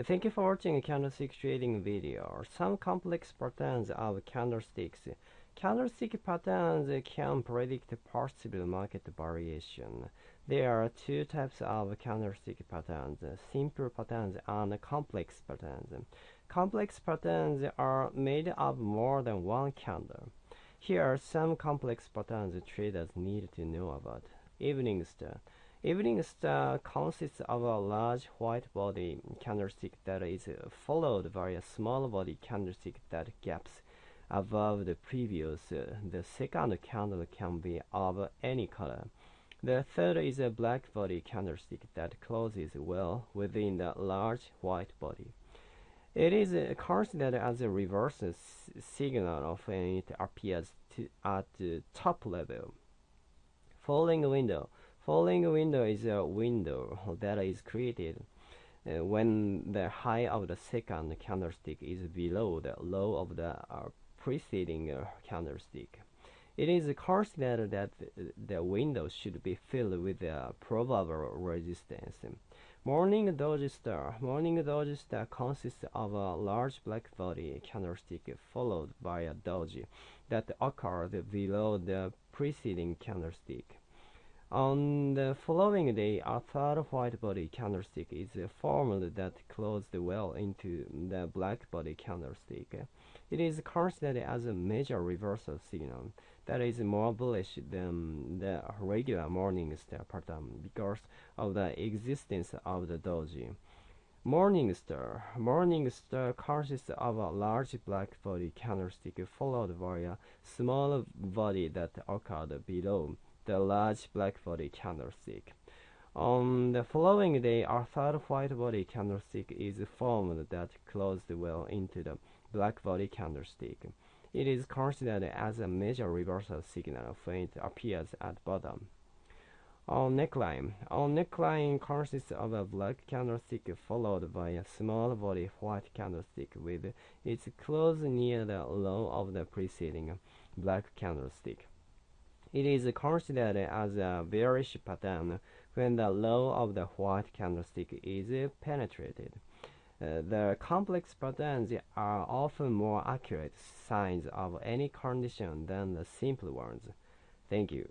Thank you for watching candlestick trading video. Some complex patterns of candlesticks. Candlestick patterns can predict possible market variation. There are two types of candlestick patterns, simple patterns and complex patterns. Complex patterns are made of more than one candle. Here are some complex patterns traders need to know about. Evening star. Evening star consists of a large white body candlestick that is followed by a small body candlestick that gaps above the previous. The second candle can be of any color. The third is a black body candlestick that closes well within the large white body. It is considered as a reverse signal when it appears to, at the top level. Falling window. Falling window is a window that is created uh, when the high of the second candlestick is below the low of the uh, preceding uh, candlestick. It is considered that the window should be filled with a probable resistance. Morning Doji Star. Morning Doji Star consists of a large black body candlestick followed by a doji that occurred below the preceding candlestick. On the following day, a third white body candlestick is formed that closed well into the black body candlestick. It is considered as a major reversal signal that is more bullish than the regular morning star pattern because of the existence of the doji. Morning star. Morning star consists of a large black body candlestick followed by a small body that occurred below the large black body candlestick. On the following day, a third white body candlestick is formed that closed well into the black body candlestick. It is considered as a major reversal signal when it appears at bottom. On neckline. On neckline consists of a black candlestick followed by a small body white candlestick with its close near the low of the preceding black candlestick. It is considered as a bearish pattern when the low of the white candlestick is penetrated. Uh, the complex patterns are often more accurate signs of any condition than the simple ones. Thank you.